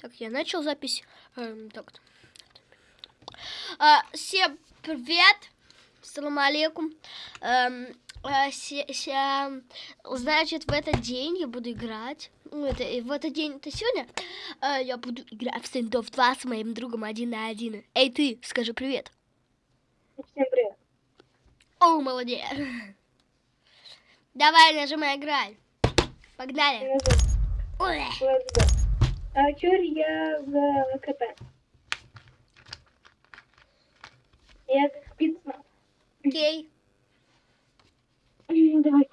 Так, я начал запись. Эм, так. А, всем привет. Салам алейкум. Эм, а, се- се- значит, в этот день я буду играть. Ну, это, и в этот день, это сегодня, э, я буду играть в стендов 2 с моим другом один на один. Эй, ты, скажи привет. Всем привет. О, молодец. Давай, нажимай играй. Погнали. Ой. А чур я в КП. Я как. Окей. Давай.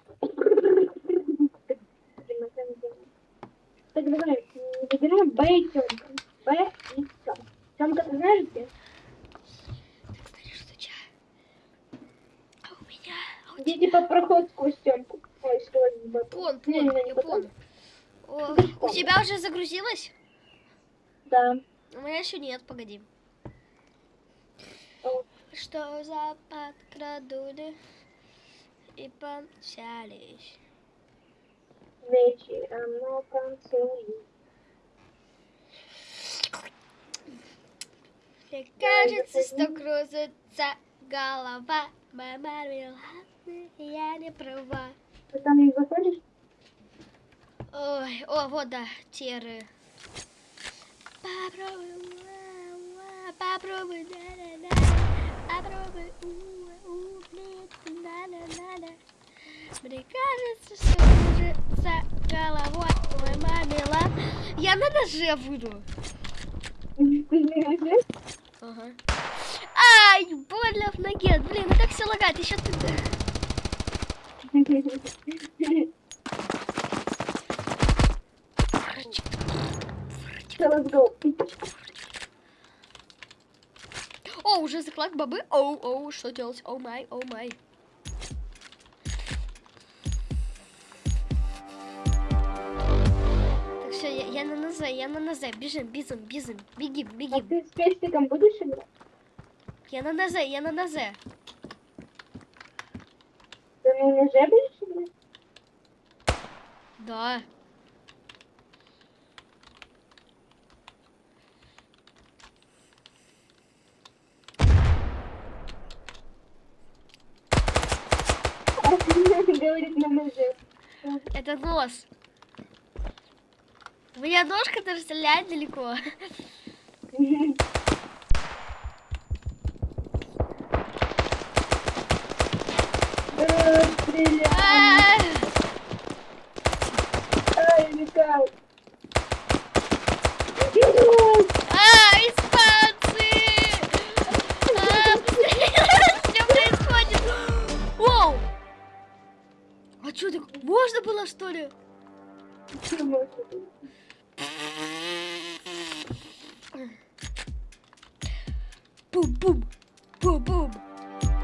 Так, давай. Выбираем Б и Тёмка. Б и Тёмка. Тёмка, ты знаешь где? Так, знаешь, что ча? А у меня... а у Где типа проход сквозь Тёмку. Ой, сквозь Б. Пон, Не, пон, не потом. О, у тебя уже загрузилось? Да. У меня еще нет, погоди. О, Что за подкрадули и помчались? Вечером на танцуй. Мне кажется, что кружится голова. Моя мармеладная, я не права. Ты там не заходишь? Ой, о, вот да, теры. Попробуй, ла, ла, попробуй, да-да-да. Попробуй, у, у, блин, да-да-да-да. Мне кажется, что кружится головой мой мармелад. Я на ноже буду. Ага. Ай, больно в ноге. Блин, как все лагать? Еще ты... Let's go. О, уже заклад бобы. Оу, оу, что делать? О май, о май. Так, все, я, я на НЗ, я на НЗ. Бежим, бежим, бежим. Бегим, А бегим. ты с пестиком будешь играть? Я на НЗ, я на НЗ. Ты на ноже будешь играть? Да. Говорит на ноже. Это нос. У меня ножка даже стреляет далеко. Стреляй. А, Ай, летал. Можно было что ли? Бум-бум! Бум-бум!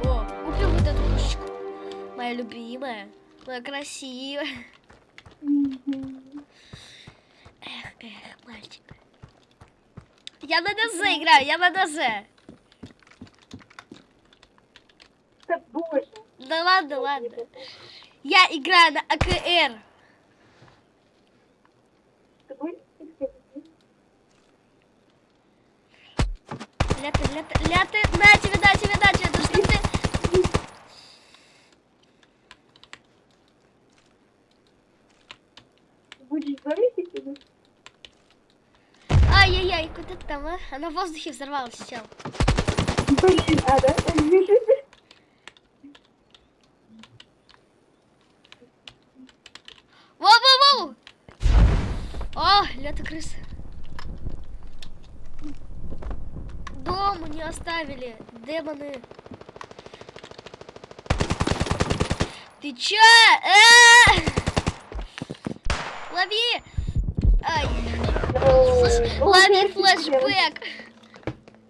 О, купил вот эту пушечку. Моя любимая. Моя красивая. Эх, эх, мальчик. Я на ДЗ играю, я на ДЗ. Да боже. Да ладно, ладно. Я играю на АКР. Ляты, ляты, ляты. На тебе, на тебе, на тебе. Да что ты? Будешь говорить или? Ай-яй-яй, куда ты там, а? Она в воздухе взорвалась, чел. Блин, а, да? Воу-воу-воу! О, лето крыс. Дом не оставили, демоны. Ты чё? Э! Лови! Ай, флэш- лови флешбэк.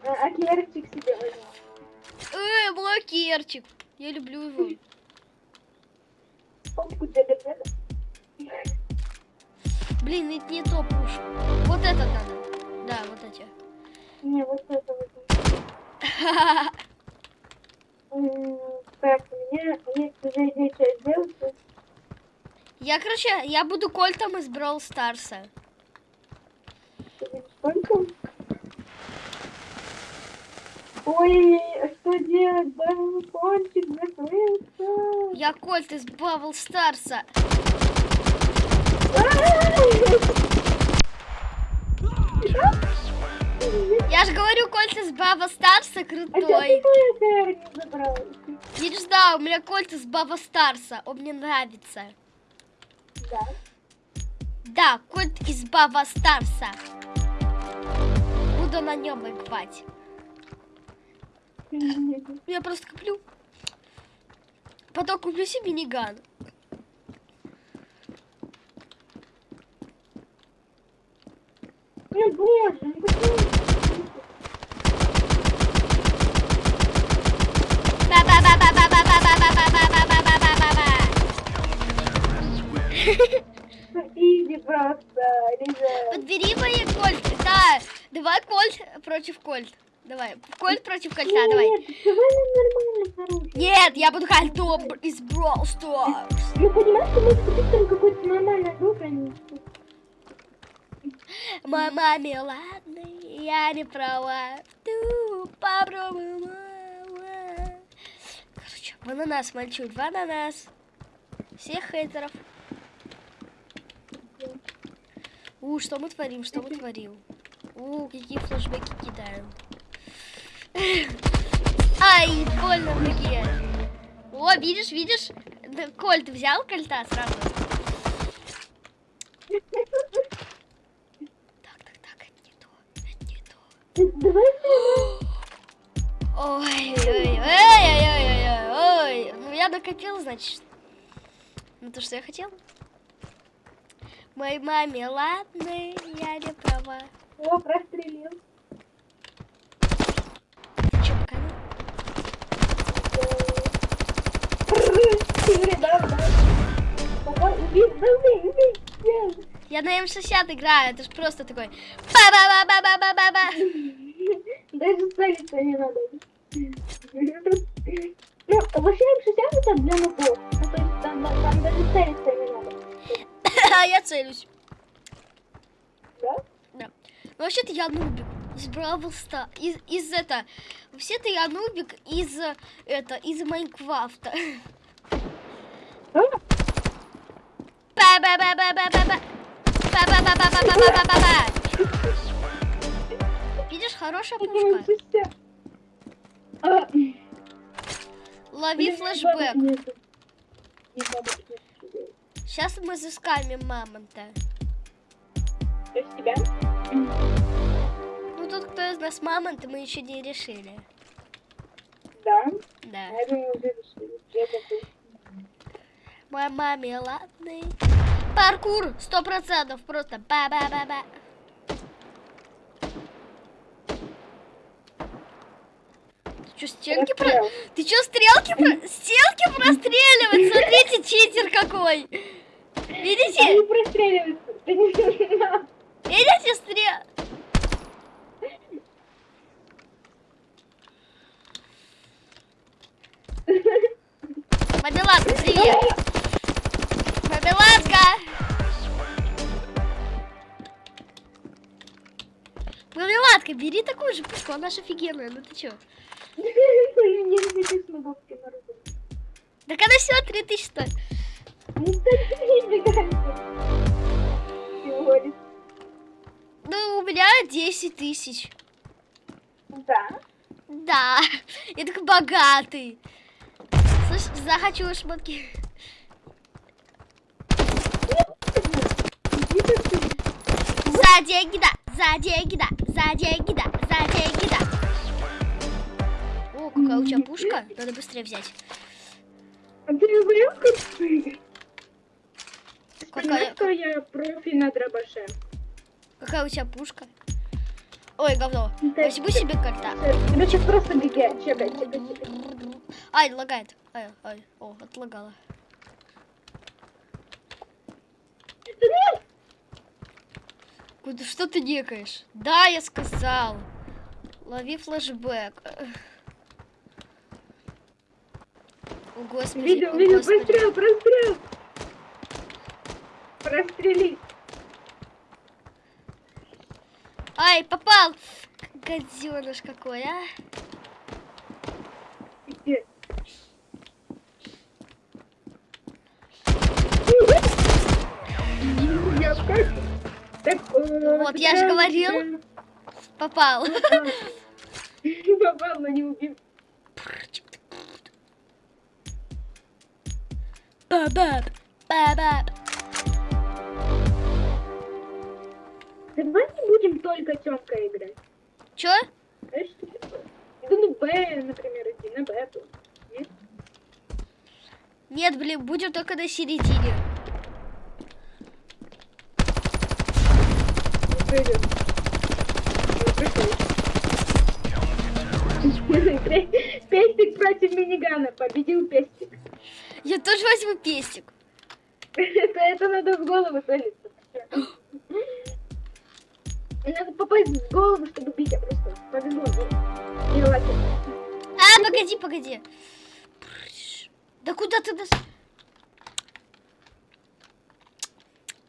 А керчик себе возьму. Э, блокерчик. Я люблю его. Блин, это не то пуш. Вот этот надо. Да, вот эти. Не, вот это. М, Так, у меня есть уже идея, что сделать. Я, короче, я буду кольтом из Brawl Старса. Ой, что делать? Балкончик закрылся. Я Кольт из Бравл Старса. Я же говорю, Кольт из Бравл Старса А крутой. не? Видишь, да, у меня Кольт из Бравл Старса. Он мне нравится. Да. Да, Кольт из Бравл Старса. Буду на нем играть. Я просто куплю. Потом куплю себе миниган. Блин, боже, ну почему? Иди просто, ребят. Подбери мои кольт, Да, давай кольт против кольт. Давай, кольт против кольца, Нет, давай. Нет, нормально, Нет, я буду хальтом из Brawl Stars. Ну, понимаешь, что мы с какой-то нормальный нормальной не? Мама ладный, я не права. Ту, попробуй, мама. Короче, ананас мальчук, ананас. Всех хейтеров. У, что мы творим, что мы творим? У, какие флешбеки кидаем. Ай, больно в руке. О, видишь, видишь? Да, Коль, ты взял кольта сразу? ой. Ну я накопил, значит. Ну то, что я хотел. Моей маме ладно, я не права. О, прострелил. Ты чё, пока Игорь, да, да. Давай, убей, убей, убей. Я на М60 играю, это ж просто такой ба-ба-ба-ба-ба-ба-ба. Даже ставиться не надо. Ну, вообще М60 это для нубов. Ну, то есть там, там даже ставиться не надо. А я целюсь. Да? Да. Ну, вообще-то я нубик из Бравл Ста- Из, из это... Вообще-то я нубик из, это, из Майнкрафта. Ба-ба-ба-ба-ба-ба-ба. Видишь, хорошая пушка. М60. Лови флешбэк. Сейчас мы заскамим мамонта. То есть тебя? Ну, тут кто из нас мамонт, мы еще не решили. Да. Да. Я думаю, уже решили. Я такой. Моя маме ладный. Паркур, сто процентов, просто ба-ба-ба-ба. Ты что, стенки про... Ты что, стрелки про... Стенки простреливать? Смотрите, читер какой. Видите? Не знал. Видите, стрел... Мобиладка, привет. Мобиладка, бери такую же пушку, она же офигенная, ну ты чё? Так она всего 3000 стоит. Ну, у меня 10 тысяч. Да. Да, я такой богатый. Слышь, захочу шмотки. За деньги, да, за деньги, да, за деньги, да, за деньги, да. О, какая у тебя пушка? Надо быстрее взять. А ты не? Какая- что я профи на дробаше? Какая у тебя пушка? Ой, говно. Да. Возьму себе кота. Короче, просто беги. Чекай, чекай, чекай. Ай, лагает. Ай, ай, о, отлагала. Да нет! Куда, что ты некаешь? Да, я сказал. Лови флешбэк. О, господи, Видел, видел, прострел, прострел. Прострели. Ай, попал! Гаденыш какой, а? Где? Я в кайфе. Так, э, Вот, я же говорил. Попал. Попал, но не убил. Бабаб, бабаб. Давай не будем только Тёмка играть. Чё? Знаешь, что такое? Да ну Б, например, иди на Б тут. Нет? Нет, блин, будем только на середине. Приходит. Пестик против минигана. Победил Пестик. Я тоже возьму пестик. Это, это надо в голову целиться. Надо попасть в голову, чтобы бить, а просто повезло. А, погоди, погоди. Да куда ты нас...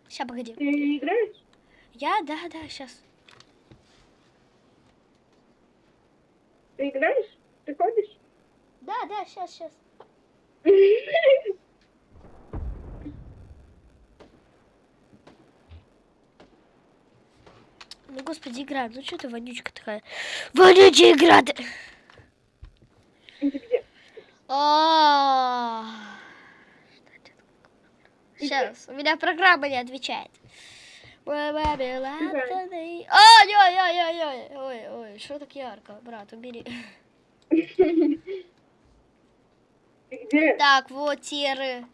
Сейчас, погоди. Ты играешь? Я, да, да, сейчас. Ты играешь? Ты ходишь? Да, да, сейчас, сейчас. Ну, господи, игра, ну что ты вонючка такая? Вонючая игра! ты! Где? А. Сейчас, у меня программа не отвечает. Ой-ой-ой, ой-ой-ой, ой, ой, что так ярко, брат, убери. Где? Так, вот теры.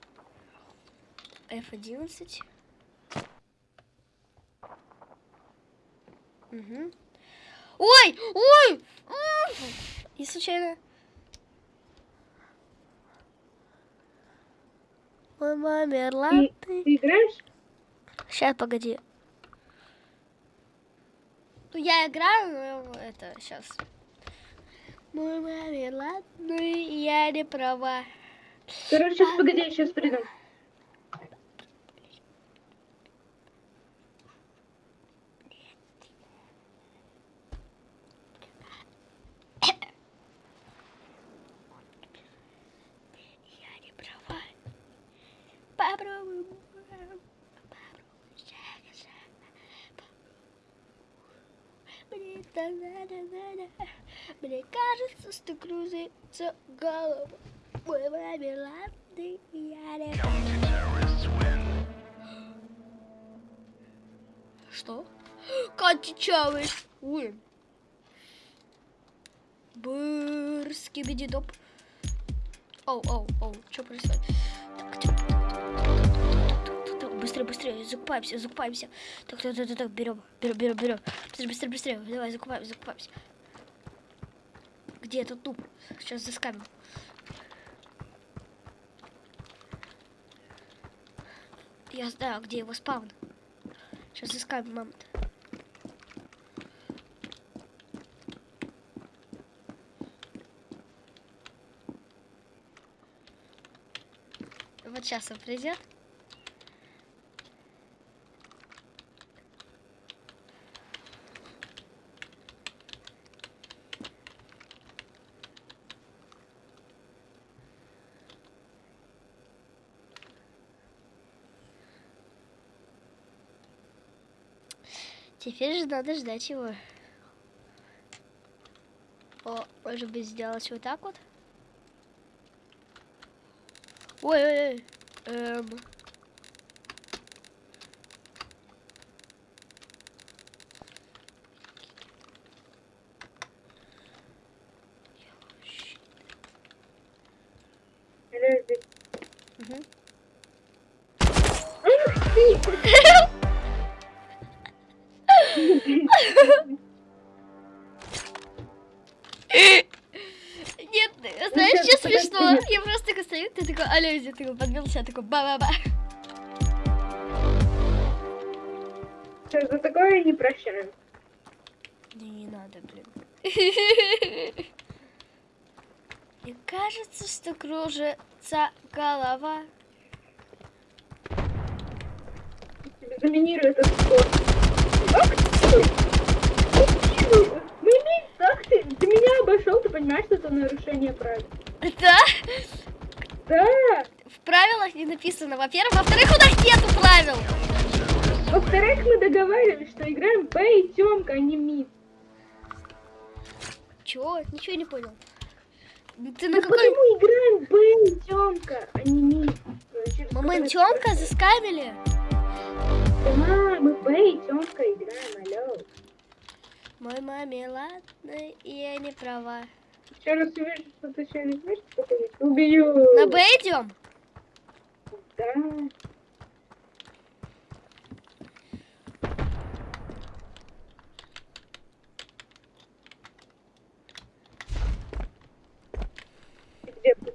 F11. Угу. Ой, ой! И случайно. Мама мерла. Ты, ты играешь? Сейчас, погоди. Ну, я играю, но это сейчас. Мой маме, ладно, я не права. Короче, сейчас погоди, я сейчас приду. Я не права. Попробуй. Мне так надо, надо. Мне кажется, что кружится голова. Мой маме ладно, я не Что? Катя Чавиш. Ой. Быр, скибиди доп. Оу, оу, оу, что происходит? Быстрее, быстрее, закупаемся, закупаемся. Так, так, так, так, так, берем, берем, берем, берем. Быстрее, быстрее, быстрее. Давай, закупаемся, закупаемся. Где этот туп? Сейчас заскамим. Я знаю, где его спаун. Сейчас заскамим мамонт. Вот сейчас он придет. Теперь же надо ждать его. О, может быть сделать вот так вот? Ой-ой-ой. Эм. такой подвелся, я такой ба-ба-ба. За такое не прощаем? Да не надо, блин. Мне кажется, что кружится голова. Заминируй этот спорт. Ах ну, ты! Блин, ты! Ты меня обошел, ты понимаешь, что это нарушение правил? Да? Да! Правилах не написано, во-первых. Во-вторых, у нас нету правил. Во-вторых, мы договаривались, что играем Б и Тёмка, а не Мид. Чего? Ничего не понял. Ты на Ну какой... почему играем Б и Тёмка, а не Мид? Момент который- Тёмка заскамили? Да, мы Б и Тёмка играем, алло. Мой маме ладно, и я не права. Еще раз увижу, что ты еще не знаешь, что ты убью. На Б идем? Да. Где ты?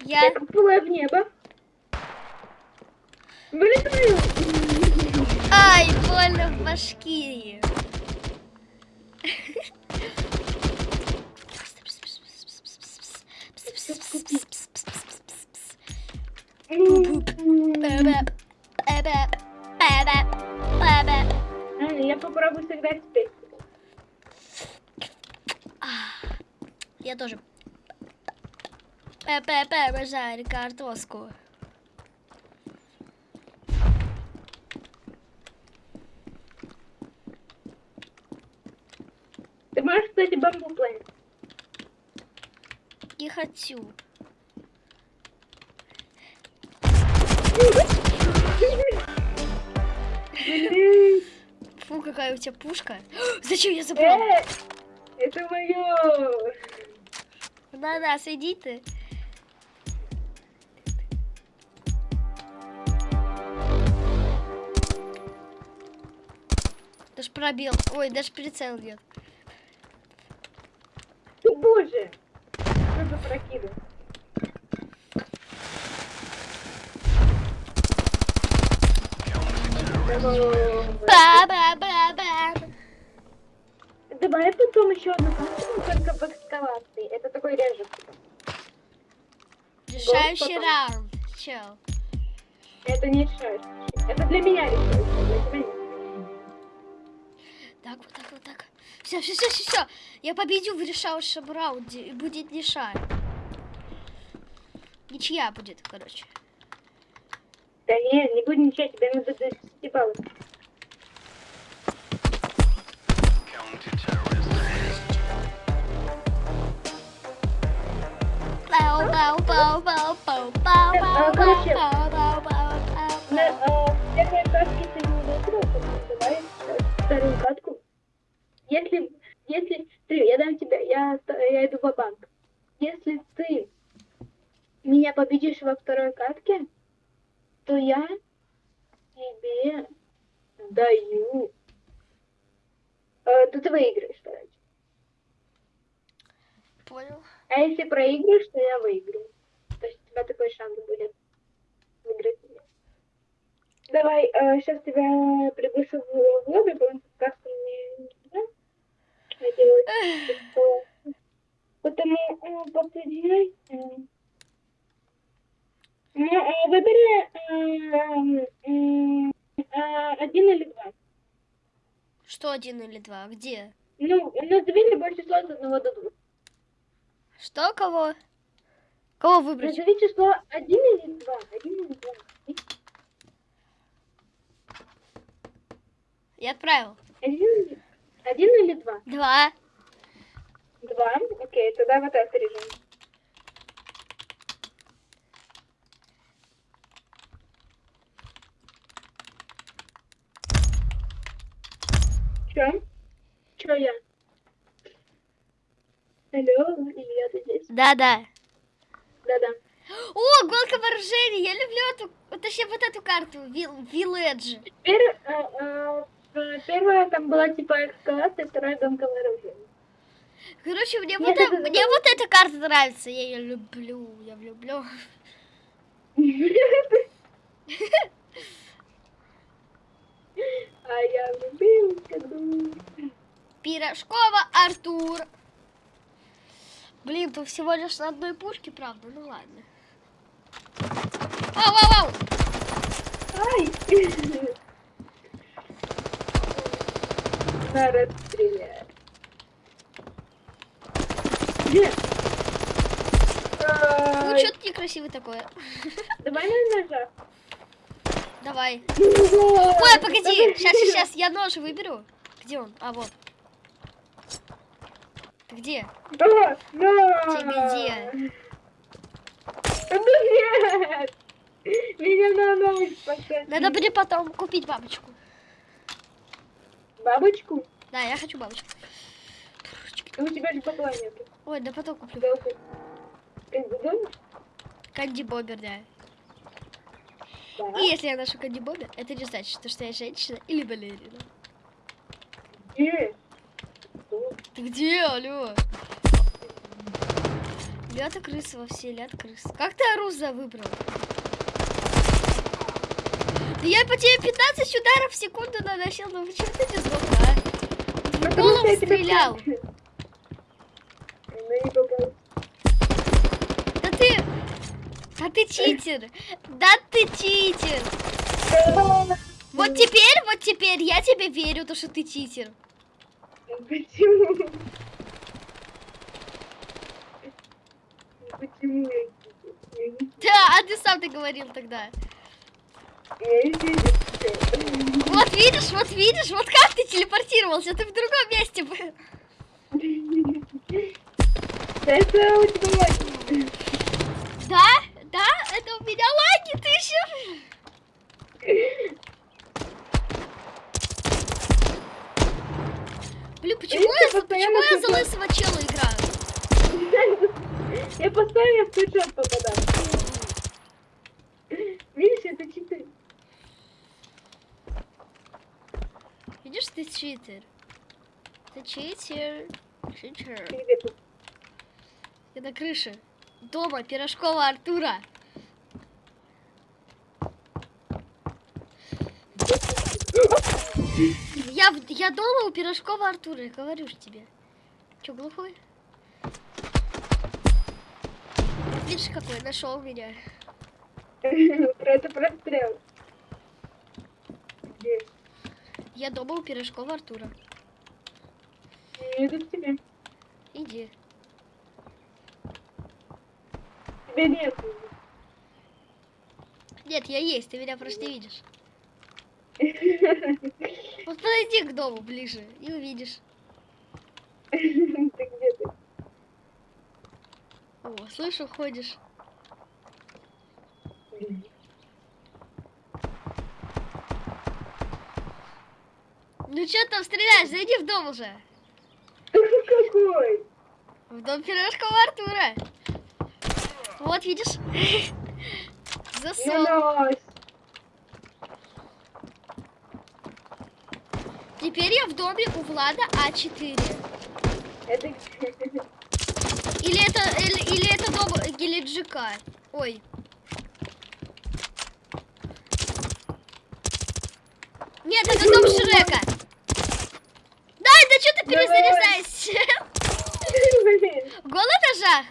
Я... Я копнула в небо. Вылетаю. Ай, больно в башки. А, Я попробую сыграть теперь. Я тоже. Пе-пе-пе, обожаю картошку. Ты можешь, кстати, бамбу планить? Не хочу. Фу, какая у тебя пушка. Зачем я забрал? Э, Это мое. На-на, сиди ты. Даже пробел. Ой, даже прицел нет. Ты боже. Что за прокиды? Ба-ба-ба-ба. Давай потом еще одну карту, только в экскавации. Это такой режим. Решающий раунд. Чел. Это не решаешь. Это для меня решающий, для тебя нет. Так, вот так, вот так. Все, все, все, все, все. Я победю в решающем раунде. И будет ничья. Ничья будет, короче. Да нет, не буду ничего, тебе надо до 10 баллов. Короче, первой катке ты не выиграл, давай вторую катку. Если, если ты, я дам тебе, я, я иду в банк Если ты меня победишь во второй катке, то я тебе даю. Э, то ты выиграешь, короче. Понял. А если проиграешь, то я выиграю. То есть у тебя такой шанс будет выиграть меня. Давай, сейчас тебя приглашу в лобби, потому что как мне не знаю, Потому э, подсоединяй. э, Ну, э, выбери э, э, один или два. Что один или два? Где? Ну, назови любое число от одного до двух. Что, кого? Кого выбрать? Назови число один или два. Один или два. Я отправил. Один, или- один или два? Два. Два. Окей, тогда вот этот режим. Чё? Чё я? Алло, Илья, ты здесь? Да-да. Да-да. О, гонка вооружений! Я люблю эту, точнее, вот эту карту, Вил-. Теперь э, э, первая там была типа эскалация, вторая гонка вооружений. Короче, мне, Нет, вот, это- э- мне вот эта карта нравится. Я ее люблю, я люблю. А я влюбился. Пирожкова Артур. Блин, тут всего лишь на одной пушке, правда? Ну ладно. Вау, вау, вау! Ай! На расстреляй. Нет. Ну, что ты некрасивый такой? Давай на ножах. Давай. Ой, погоди, сейчас, сейчас, я нож выберу. Где он? А, вот. Ты где? Да, да. Тебе где? Нет! Меня на ночь посадили. Надо будет потом купить бабочку. Бабочку? Да, я хочу бабочку. У тебя же бабла нету. Ой, да потом куплю. Канди Бобер, да. Да. И если я ношу Канди Бобер, это не значит, что, я женщина или балерина. Где? Ты где, алло? Лята крысы во все, лят крыс. Как ты Аруза выбрал? Я по тебе 15 ударов в секунду наносил, ну почему ты не сдох, а? В голову стрелял. Ну. Да ты... Да ты читер. Да ты читер. Вот теперь, вот теперь я тебе верю, то что ты читер. Почему? Почему я не Да, а ты сам ты говорил тогда. Вот видишь, вот видишь, вот как ты телепортировался, ты в другом месте был. Это у тебя лаги. Да, да, это у меня лаги, ты еще... Блин, почему я, почему я за лысого чела играю? Я постоянно в скриншот попадаю. Видишь, это читы. Видишь, ты читер. Ты читер. Читер. Я на крыше. Дома пирожкова Артура. Я, я дома у пирожкова Артура, я говорю ж тебе. Че, глухой? Видишь, какой нашел меня. Про это прострел. Где? Я дома у пирожкова Артура. Иду к тебе. Иди. Тебя нет. Нет, я есть, ты меня просто не видишь. Вот подойди к дому ближе и увидишь. Ты где ты? О, слышу, ходишь. Ну что там стреляешь? Зайди в дом уже. Какой? В дом пирожкова Артура. Вот, видишь? Засол. Теперь я в доме у Влада А4. Это Или это, или, или это дом Гелиджика. Ой. Нет, это дом Шрека. Дай, да что ты перезаряжаешься? Блин. Гол на ножах?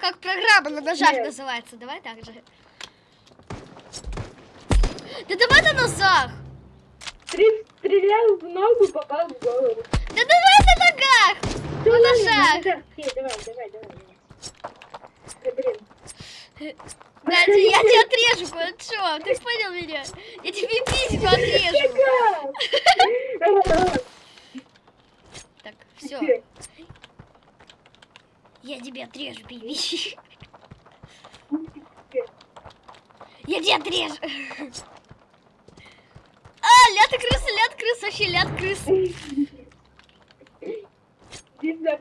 Как программа на ножах Нет. называется. Давай так же. Да давай на ножах. Три- Стрелял в ногу, попал в голову. Да давай на ногах. Да На ножах. Давай, давай, давай. Да блин. Надя, я тебя отрежу кое-что. Ты понял меня? Я тебе письку отрежу. Так, все. Я тебе отрежу. Где? Я тебя отрежу. А, ляд крысы, ляд крыс, вообще ляд крыс. Тебя.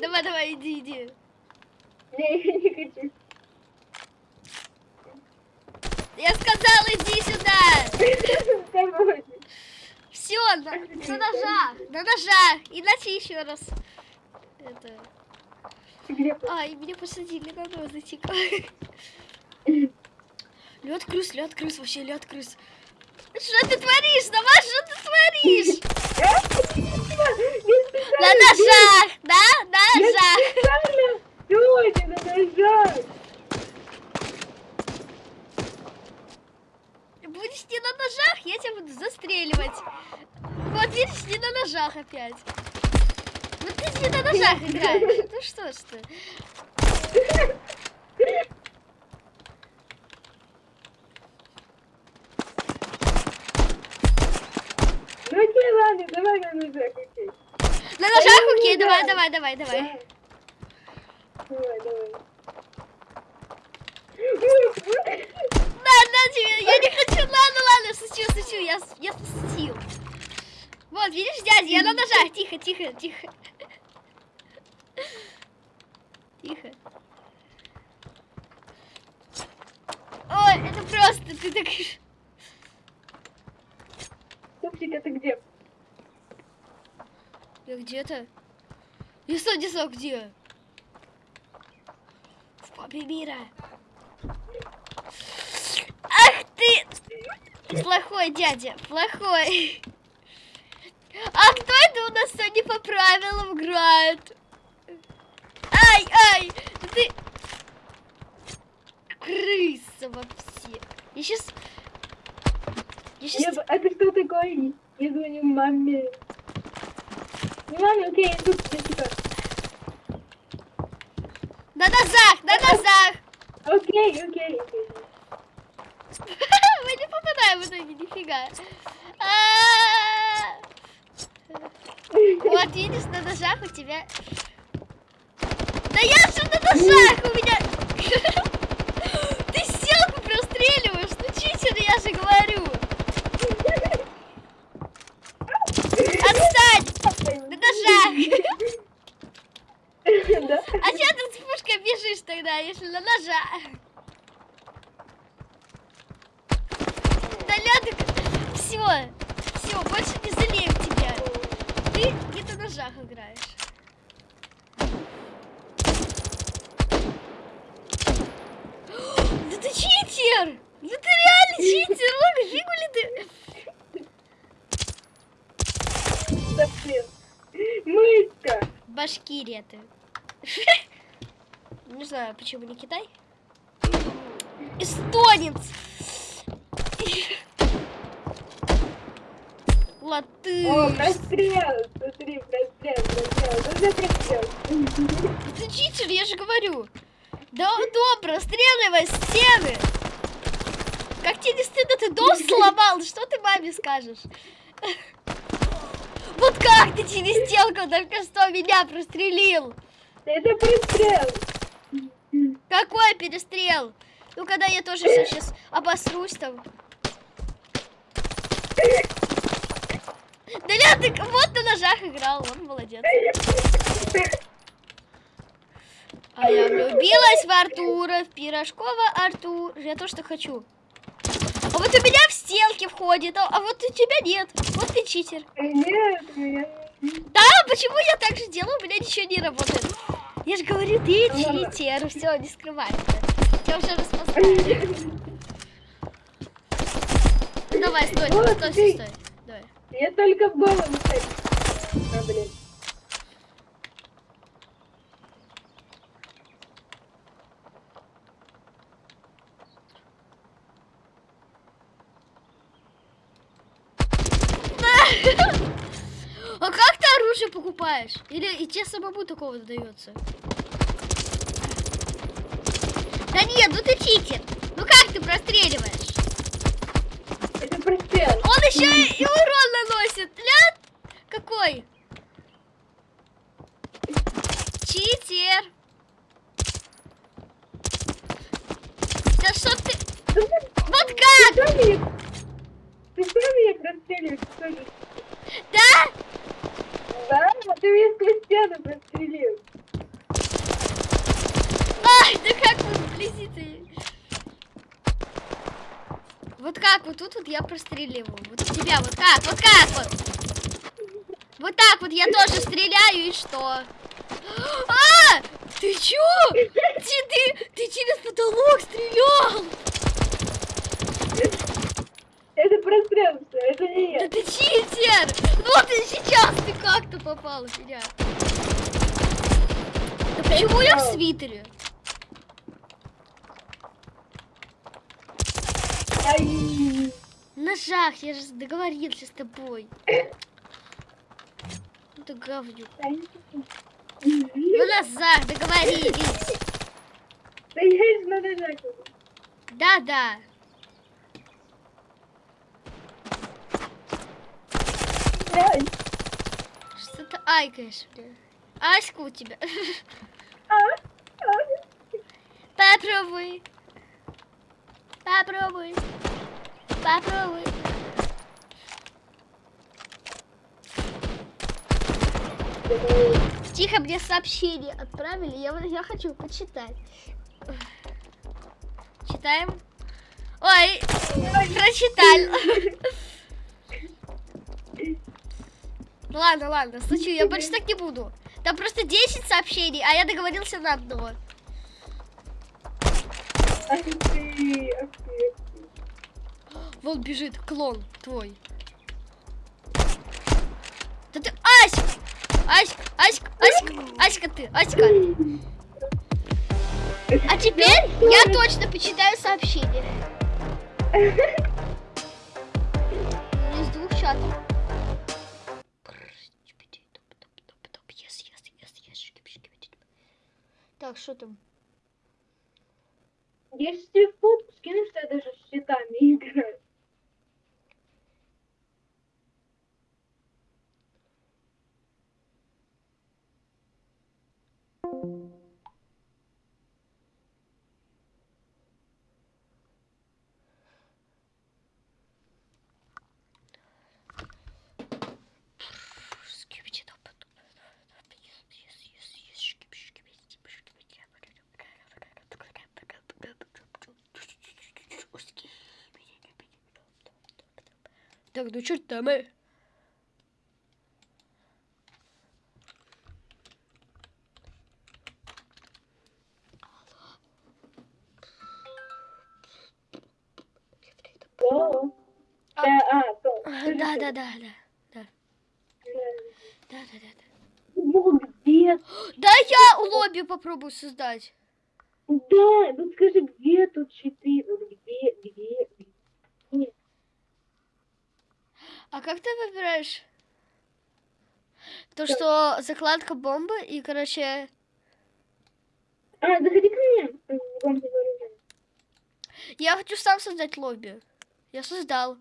Давай, давай, иди, иди. Не, я не хочу. Я сказала, иди сюда. Все, на, на ножах, на ножах. Иначе еще раз. Это... Где? Ай, меня посадили на нозочек. Лед крыс, лед крыс, вообще лед крыс. Что ты творишь? Давай, что ты творишь? На ножах, да? На ножах. Сегодня на ножах. застреливать. Вот видишь, не на ножах опять. Ну ты не на ножах играешь. Ну что ж ты. Ну окей, ладно, давай на ножах, окей. На ножах, окей, давай, давай, давай, давай. Давай, давай. На, на тебе, я не хочу, ладно, ладно, шучу, шучу, я, я пошутил. Вот, видишь, дядя, я на ножах, тихо, тихо, тихо. Тихо. Ой, это просто, ты так... Пупсик, это где? Я где-то? Я не знаю, где? В папе мира. Ах ты! Плохой дядя, плохой. А кто это у нас сегодня по правилам играет? Ай, ай! да Ты... Крыса вообще. Я сейчас... Я Я, сейчас... б- это что такое? Я звоню маме. Ну, маме, окей, я тут, я типа. На нозах, на нозах! Окей, окей, окей. Мы не попадаем в итоге, нифига. А, Вот, видишь, на ножах у тебя... Да я же на ножах у меня... Ты селку простреливаешь, ну читер, я же говорю. Отстань! На ножах! А че ты с пушкой бежишь тогда, если на ножах? Да ля Все, все, больше не залею тебя. Ты не на ножах играешь. Да ты читер! Да ты реально читер! Ой, фигу ли ты? Совсем. Мышка. Башкирия ты. Не знаю, почему не Китай. Эстонец! О, Латыш! прострел. Смотри, прострел, прострел. Ну, прострел. Ты читер, я же говорю. Да добро, стреливай стены. Как тебе не стыдно, ты дом сломал? Что ты маме скажешь? Вот как ты через стенку только что меня прострелил? Это прострел. Какой перестрел? Ну, когда я тоже сейчас обосрусь там. Да ля, ты вот на ножах играл, он молодец. А я влюбилась в Артура, в Пирожкова Артур. Я то, что хочу. Вот у меня в стенки входит, а, а вот у тебя нет. Вот ты читер. Нет, меня... Да, почему я так же делаю? У меня ничего не работает. Я же говорю, ты читер. Все, не скрывай. Я уже распознала. Давай, стой, стой, стой, стой. Давай. Я только ставлю. А, блин. А как ты оружие покупаешь? Или и тебе самому такого дается? Да нет, ну ты читер. Ну как ты простреливаешь? Это прострел. Он еще и урон наносит. Ля, какой? Читер. Да что ты... Вот как? что меня... Ты что меня простреливаешь? Что же? Да? Стену прострелил. Ай, да как вы вблизи ты? Вот как вот тут вот я простреливаю. Вот тебя вот как, вот как вот. Вот так вот я тоже стреляю и что? А! Ты чё? Ты, ты, ты через потолок стрелял! Это прострел это не Да я. ты читер! Вот и сейчас ты как-то попал в меня. Почему я в свитере? Ай. На ножах, я же договорился с тобой. Ну ты говнюк. На ножах договорились. Да я же на ножах. Да, да. Ай, Что ты айкаешь, бля? Аська у тебя. Попробуй. Попробуй. Попробуй. Тихо, мне сообщение отправили, я, я хочу почитать. Читаем. Ой, прочитали. Ладно, ладно, случай, я больше так не буду. Там просто 10 сообщений, а я договорился на одно. Ах ты, ах ты. Вон бежит клон твой. Да ты, Аська! Аська, Аська, Аська, Аська ты, Аська. А теперь я точно почитаю сообщение. Из двух чатов. Так, что там? Если тебе фотку скину, что я даже с щитами играю. Так, ну что там? э? О, А. да. Да, да, да, да. Да, да, да. Ну где? Да я лобби попробую создать. Да, ну скажи, где тут? Вот где, где, где? А как ты выбираешь? То, что закладка бомбы и, короче... А, заходи ко мне. Я хочу сам создать лобби. Я создал.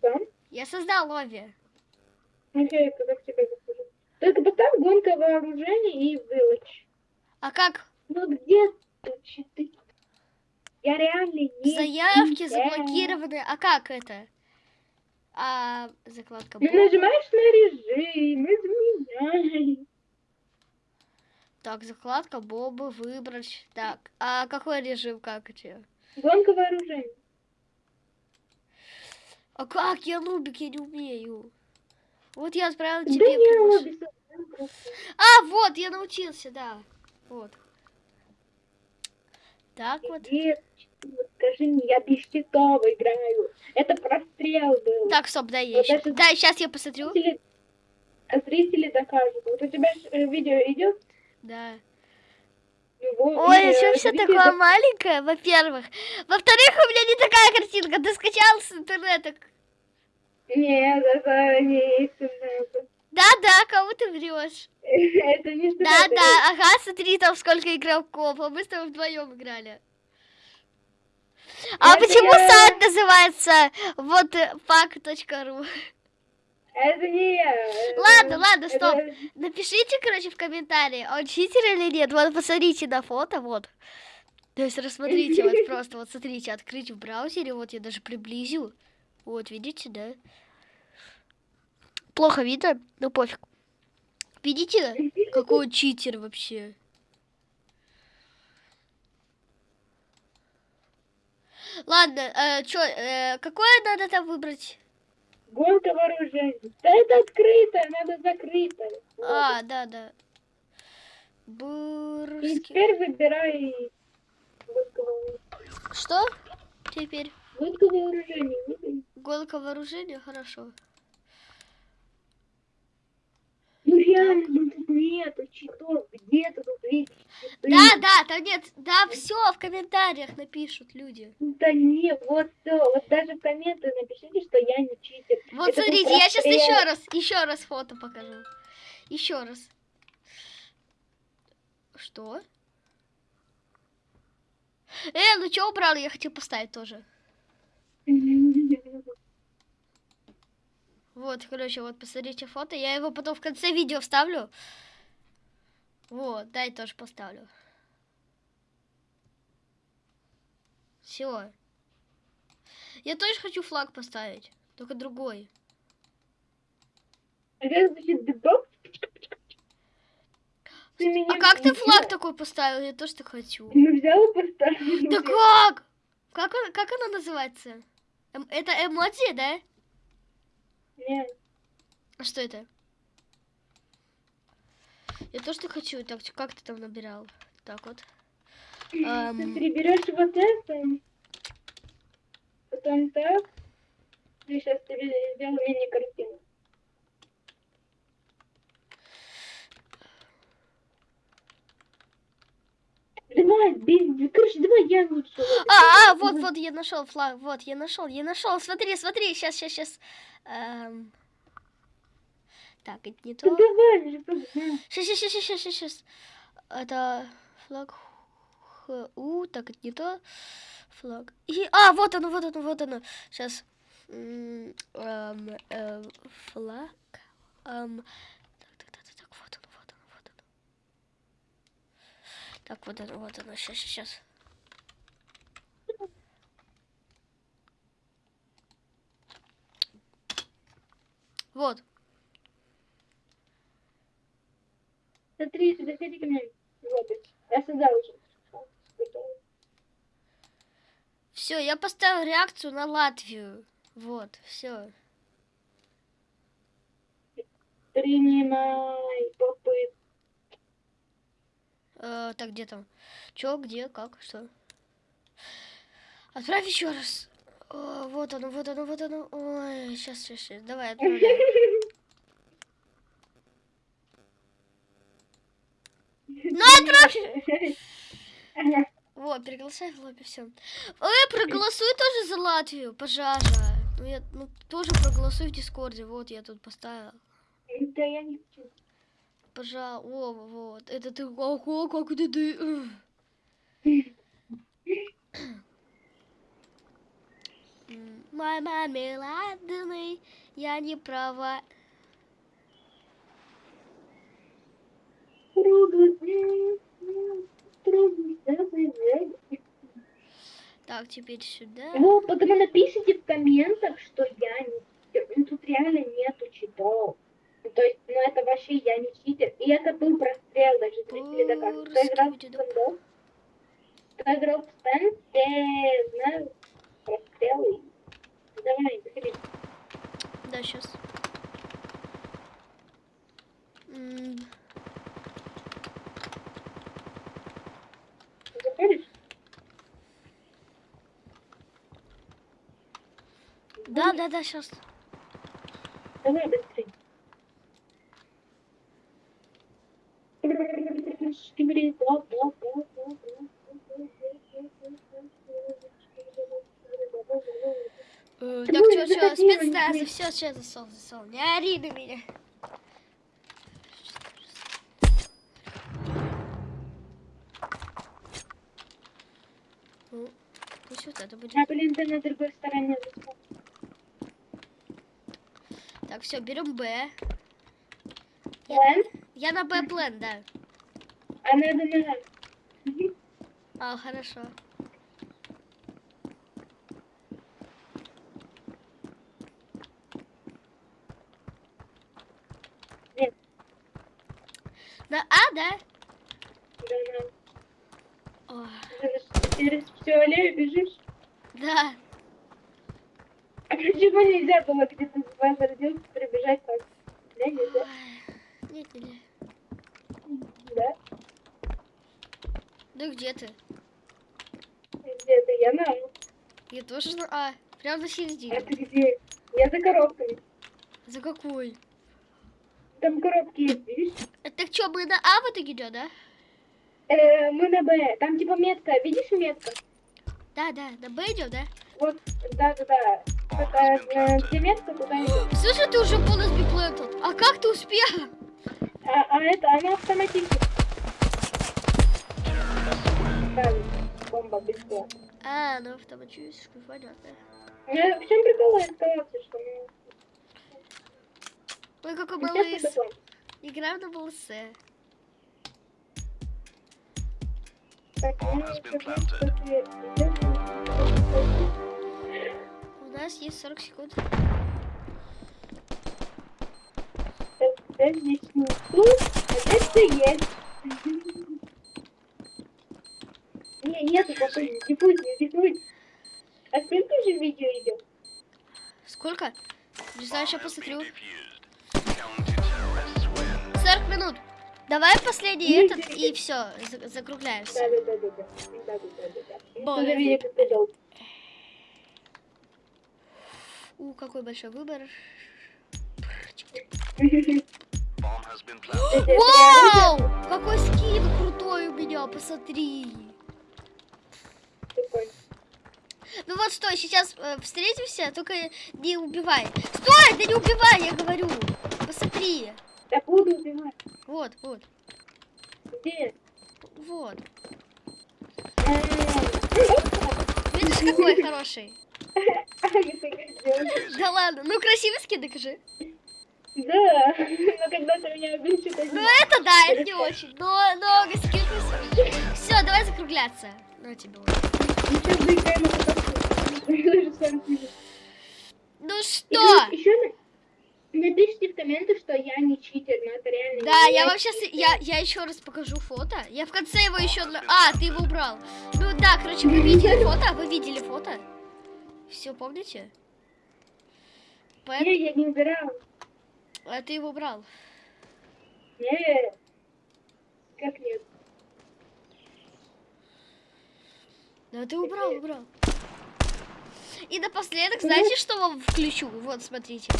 Сам? Я создал лобби. Окей, когда к тебе захожу. Только поставь гонка вооружений и вылочь. А как? Ну где щиты? Я реально не Заявки заблокированы. А как это? А закладка бомбы. нажимаешь на режим, изменяй. Так, закладка бомбы выбрать. Так, а какой режим как это? Гонка вооружений. А как? Я нубик, я не умею. Вот я отправила Да тебе. не. А, вот, я научился, да. Вот. Так щиты? Вот скажи мне, я без щитов играю. Это прострел был. Так, стоп, дай я Вот еще. это- Да, сейчас я посмотрю. Зрители, а зрители докажут. Вот у тебя э, видео идет. Да. Ой, и, что э, все такое док- маленькое, во-первых. Во-вторых, у меня не такая картинка. Ты скачал с интернета. Нет, это не интернет. Да-да, кому ты врешь? Это не интернет. Да-да, ага, смотри, там сколько игроков, а мы с тобой вдвоем играли. А Это почему я- сайт называется вот э, фак.ру? Это не я. Ладно, ладно, стоп. это- Напишите, короче, в комментарии, он читер или нет. Вот посмотрите на фото, вот. То есть рассмотрите, вот просто, вот смотрите, открыть в браузере, вот я даже приблизил. Вот, видите, да? Плохо видно, но пофиг. Видите, какой читер вообще? Ладно, э, чё, э, какое надо там выбрать? Гонка вооружений. Да это открыто, надо закрыто. А, да, да. И Бурский. теперь выбирай вооружений. Что? Теперь Гонка вооружений. гонка вооружения, хорошо. Ну реально, ну тут нету читов, где-то тут видишь читы. Да, да, там нет, да, все в комментариях напишут люди. Да не, вот все, вот даже в комменты напишите, что я не читер. Вот Это смотрите, я сейчас еще раз, еще раз фото покажу. Еще раз. Что? Э, ну что убрал? Я хотел поставить тоже. Вот, короче, вот посмотрите фото. Я его потом в конце видео вставлю. Вот, дай тоже поставлю. Все. Я тоже хочу флаг поставить, только другой. А А как ты флаг такой поставил? Я тоже так хочу. Ну взял и поставил. Да как? Как, он- как она называется? Эм- это эмодзи, да? Нет. А что это? Я тоже так хочу. Так, как ты там набирал? Так вот. Ты Эм, переберешь вот это, потом так, и сейчас тебе сделаю мини-картину. Давай, без, короче, давай я лучше. А, а, вот, вот, я нашел флаг. Вот, я нашел, я нашел. Смотри, смотри, сейчас, сейчас, сейчас. Так, это не то. Давай. Сейчас, сейчас, сейчас, сейчас, сейчас. Это флаг ХУ, так, это не то. Флаг. И, а, вот оно, вот оно, вот оно. Сейчас. флаг. Эм, так, так, так, так, так, вот оно, вот оно, вот оно. Так, вот оно, вот оно. Сейчас, сейчас. Вот. Смотри, подходи ко мне. Вот, я создал уже. Все, я поставил реакцию на Латвию. Вот, все. Принимай попытку. Э, так, где там? Чё, где, как, что? Отправь еще раз. О, вот оно, вот оно, вот оно. Ой, сейчас, сейчас, сейчас. Давай, отправляй. Ну, отправь! Вот, приглашай в лобби, все. Эй, проголосуй тоже за Латвию, пожалуйста. Ну, я, ну, тоже проголосуй в Дискорде. Вот, я тут поставил. Да я не хочу. Пожалуйста. О, вот. Это ты... Ого, как это ты... Ух. М, Мой маме ладный, я не права. Так, теперь сюда. Ну, потому напишите в комментах, что я не тут реально нету читов. То есть, ну, это вообще я не читер. И это был прострел даже зрители доказывают. Кто играл в стендов? Кто играл в стенд, те знают прострелы. Давай, заходи. Да, сейчас. Заходишь? Да, да, да, сейчас. Давай быстрее. Говори, да, да, да, да, Э, Ты Так, все, все, заходи, спецназ, Валентин. все, сейчас засол, засол. Не ори на меня. Ну, Пусть вот это будет. А, блин, ты на другой стороне. зашел. Так, все, берем Б. План? Я на Б план, да. А надо на... А, хорошо. Нет. На А, да? Да, на. О, через всю аллею бежишь? да. А почему нельзя было где-то с вами родился прибежать так? Да, нельзя? Нет, нет. Да? Да где ты? Где-то я на. А. Я тоже на А. Прям на А середине. ты где? Я за коробками. За какой? там коробки есть, видишь? Так что, мы на А в итоге идем, да? Э, мы на Б. Там типа метка, видишь метка? Да, да, на Б идем, да? Вот, да-да-да. Это, э, где метка, туда идем. Слушай, ты уже бонус биплентал. А как ты успел? А, а это, она автоматически. бомба быстро. А, ну автоматическую, понятно. Ну, в чем прикол эскалации, что мы... Ой, какой был лыс. Игра на лысе. Ну, у нас есть 40 секунд. Это здесь не тут, это есть. Не, нет, пошли, не будет, не будет. А сколько же видео идет? Сколько? Не знаю, сейчас посмотрю. 40 минут. Давай последний ну, этот и все, закругляемся. Да, да, да, да, да. да, да, да. У, какой большой выбор. Вау! Какой скин крутой у меня, посмотри. Ну вот стой, сейчас э, встретимся, только не убивай. Стой, да не убивай, я говорю. Посмотри. Да буду убивать. Вот, вот, Где? вот. А, Видишь, какой хороший? Да, Да ладно, ну красивый скин, докажи. но когда ты меня обидишь, это Ну это да, это не очень. Но много скин. Все, давай закругляться. Ну тебе вот. Сейчас заиграем на катастрофу. Ну что? Еще напишите в комментах, что я не читер, но это реально Да, я вам сейчас, я, я еще раз покажу фото. Я в конце его еще... А, ты его убрал. Ну да, короче, вы видели фото? Вы видели фото? Все, помните? Поэт- Не, я не убирал. А ты его убрал. Не. Как нет? Да ты убрал, убрал. И напоследок, знаете, что вам включу? Вот, смотрите.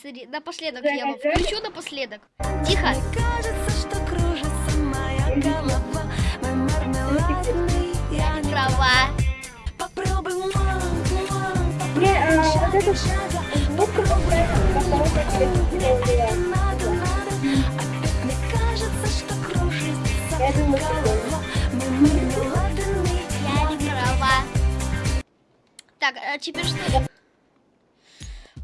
Смотри, напоследок я вам включу напоследок. Тихо. Кажется, что кружится моя голова Мой мармеладный, я не Права. Попробуй, мам, мам, Не, а вот это. Надо, надо, опять мне кажется, что кружится голова Так, а теперь что?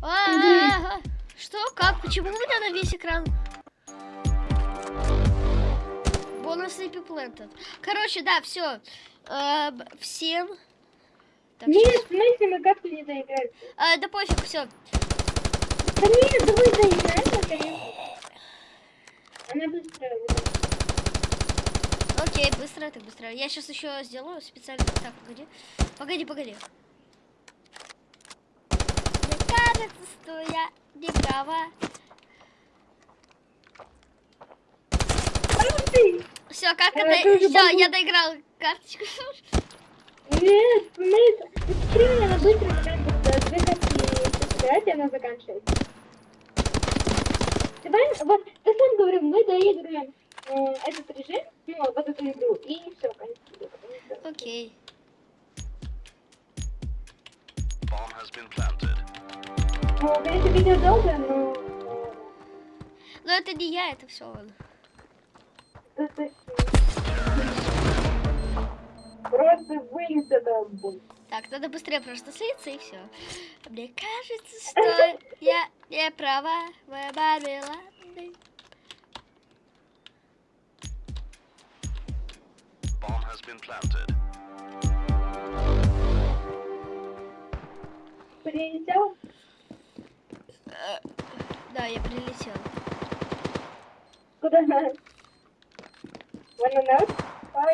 А, а, а, Что? Как? Почему у меня на весь экран? Бонусный пиплентед. Короче, да, все. всем. Так, Нет, в смысле мы как-то не доиграли. А, да пофиг, все. Да нет, давай доиграем, наконец. Она быстрая. Окей, быстро, так быстро. Я сейчас еще сделаю специально. Так, погоди. Погоди, погоди. Кажется, что я не права. Все, как А, это? Все, я доиграл карточку. Нет, в смысле? Посмотри меня на быстро, будто две собирать, и она заканчивается. Давай, вот, ты сам говорил, мы доиграем э, этот режим, ну, вот эту игру, и все, конец. Окей. Bomb has been planted. Ну, конечно, видео долго, но... Но это не я, это все он. Просто это боль. Так, надо быстрее просто слиться и все. Мне кажется, что я не права. Моя мармеладная. Bomb has been planted. Прилетел? Да, я прилетел. Куда? Wanna know? Ой.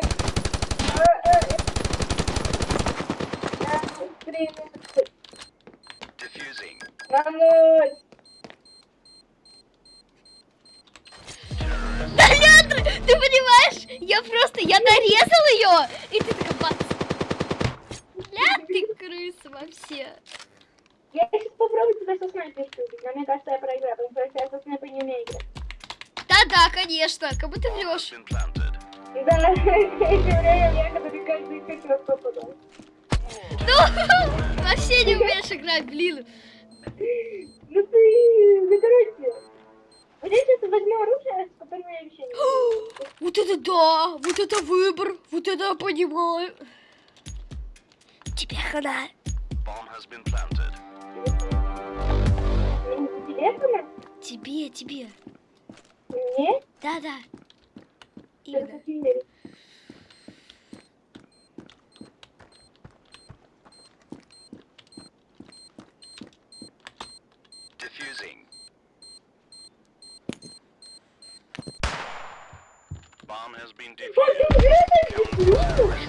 А, а, э. Да, Лёндра, ты понимаешь? Я просто, я нарезал ее, и ты такая бац. Ля, ты крыса вообще. Я сейчас попробую тебя со снайперки убить, но мне кажется, я проиграю, потому что я со снайпой не умею играть. Да-да, конечно, как будто врешь. Да, я когда каждый хотел попадал. Ну, вообще не умеешь играть, блин. Ну ты, короче. Вот я сейчас возьму оружие, с которым я вообще не. Вот это да, вот это выбор, вот это я понимаю. Тебе хана. Bomb has been planted. Интересно? Тебе, тебе. Мне? Да-да. Я Именно. так не верю. Diffusing. Bomb has been defused.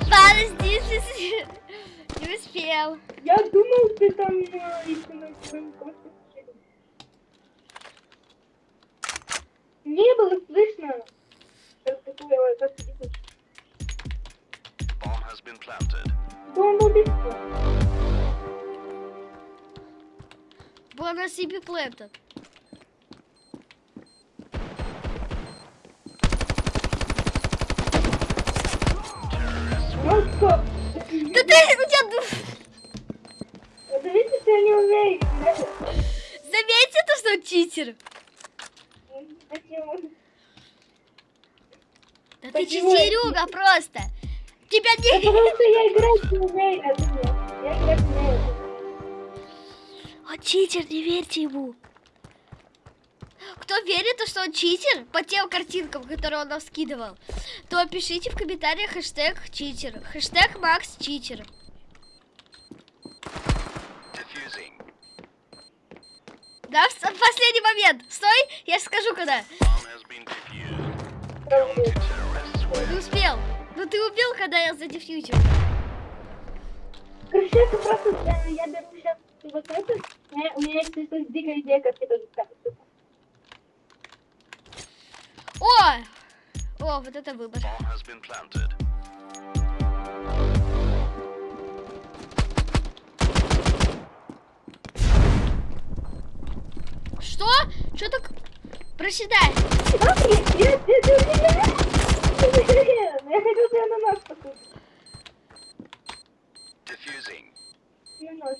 Подожди, ты- не успел. Я думал, ты там э, еще на своем. Не было слышно. Bomb has been planted. Бомба убийства. На себе плента. Ну что? Да ты, у тебя... я не умею? Заметьте то, что он читер. Почему? Да ты Почему? читерюга просто. Тебя не... потому что я играть не умею, а ты. Я играть не умею. Он читер, не верьте ему. Кто верит, то, что он читер по тем картинкам, которые он нам скидывал, то пишите в комментариях хэштег читер. Хэштег Макс читер. Diffusing. Да, в последний момент. Стой, я скажу когда. Win. успел. Ну ты убил, когда я задефьючил. Короче, это просто, я беру сейчас вот это. У меня, есть дикая идея, как это сделать. О! О, вот это выбор. Что? Что так? Проседай. Я хотел тебя на нос покушать. Diffusing. На нос.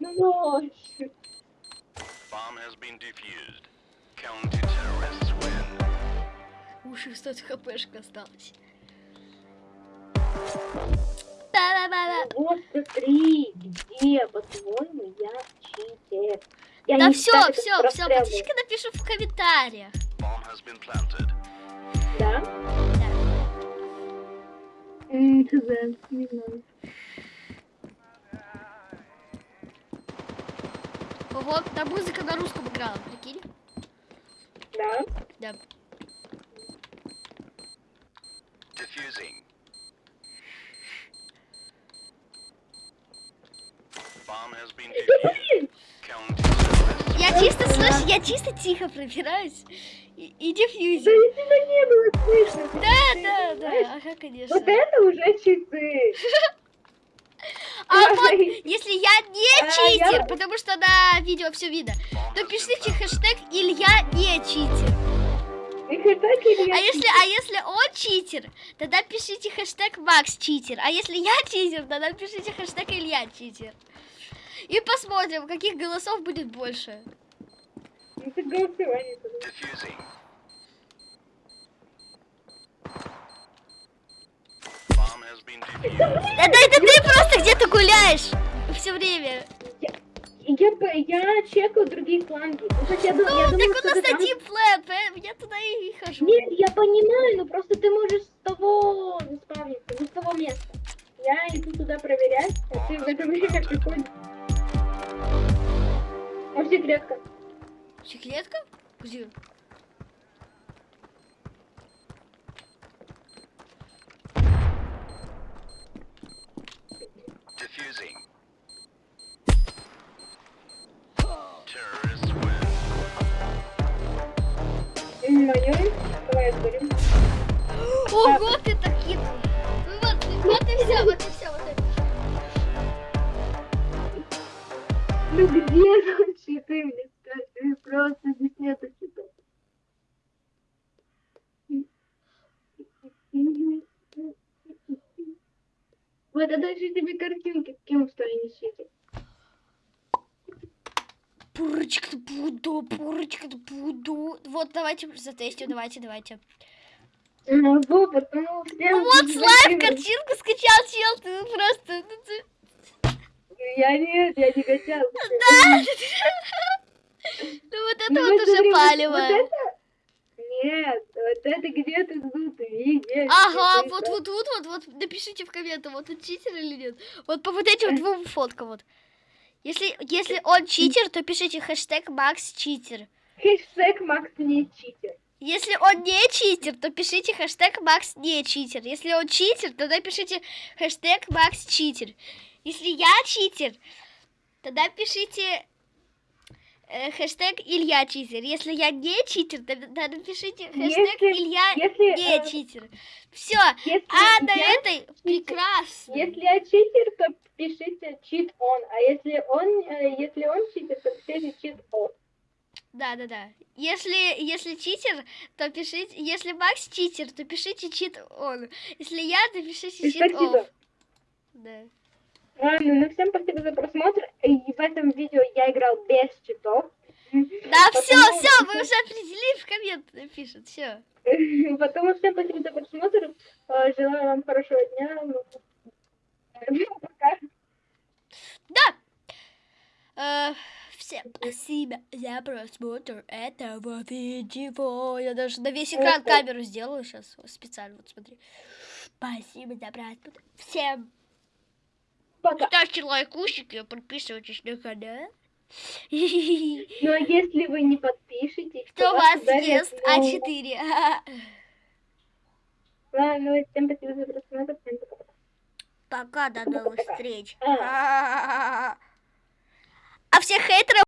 На нос. Bomb has been defused. Counter terrorists win. Уши 100 хпшка осталось. Да-да-да-да. Вот смотри, где, по-твоему, я читер. Я Да все, все, все, подожди-ка напишу в комментариях. Да? Хз, не знаю. Ого, там музыка на русском играла, прикинь? Да? Да. Diffusing. Bomb has been defused. Я чисто слышу, я чисто тихо пробираюсь и, и Да и тебя не было слышно. Да, да, да, ага, конечно. Вот это уже читы. А вот, если я не А, читер, потому что на видео все видно, то пишите хэштег Илья не читер. А если, а если он читер, тогда пишите хэштег Макс читер. А если я читер, тогда пишите хэштег Илья читер. И посмотрим, каких голосов будет больше. Ну, голосование. Да, да это ты просто где-то гуляешь все время. Я, я, я чекаю другие фланги. Ну, хоть я, Ну, я так думала, у нас там- один план, поэтому я туда и хожу. Нет, я понимаю, но просто ты можешь с того заспавниться, не с того места. Я иду туда проверять, а ты в это время приходишь. А секретка? Секретка? Где? Моё? Давай отберем. Ого, ты так хитрый. Вот, вот и все, вот и все, Ну где тут щиты, мне скажи, просто здесь нету щитов. Вот, а дальше тебе картинки, кем что они щиты. Пурочка буду, пурочка буду. Вот, давайте затестим, давайте, давайте. Ну, всем... Ну вот, слайм картинку скачал, чел, ты просто... ты- Я нет, я не качал. Да! Ну вот это Ну, вот уже палево. Вот это? Нет, вот это где-то тут видишь. Ага, вот, вот, вот, вот, вот, напишите в комментах, вот он читер или нет. Вот по вот этим двум фоткам вот. Если, если он читер, то пишите хэштег Макс читер. Хэштег Макс не читер. Если он не читер, то пишите хэштег Макс не читер. Если он читер, тогда пишите хэштег Макс читер. Если я читер, тогда пишите э, хэштег Илья читер. Если я не читер, тогда напишите хэштег Если- Илья Если, не э, читер. Все, а на этой прекрасно. Если я читер, то пишите чит он, а если он, э, если он читер, то пишите чит он. Да, да, да. Если, если читер, то пишите. Если Макс читер, то пишите чит он. Если я, то пишите чит офф. Да. Ладно, ну всем спасибо за просмотр. И в этом видео я играл без читов. Да, все, все, мы уже определили в коммент напишут, все. Потому всем спасибо за просмотр. Э, Желаю вам хорошего дня. Ну, Пока. Да. Э, всем спасибо за просмотр этого видео. Я даже на весь экран камеру сделаю сейчас специально. Вот смотри. Спасибо за просмотр. Всем Пока. ставьте лайкусики, подписывайтесь на канал. Ну а если вы не подпишетесь, Кто вас ест ну, А4? Ладно, ну, всем спасибо за просмотр. Всем пока. Пока, до новых встреч. А. А всех хейтеров